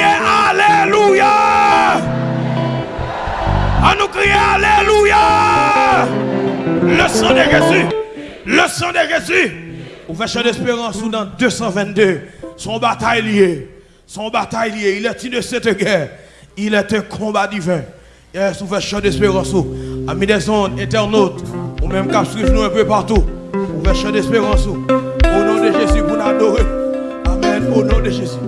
Alléluia. À nous crier Alléluia. Le sang de Jésus. Le sang de Jésus. Chant d'espérance ou dans 222. Son bataille lié. Son bataille lié. Il est une cette guerre. Il est un combat divin. Yes, fait chant d'espérance. Amis des ondes, internautes. Ou même cap nous un peu partout. D'espérance. Au nom de Jésus, pour nous adorer. Amen. Au nom de Jésus.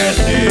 Yes,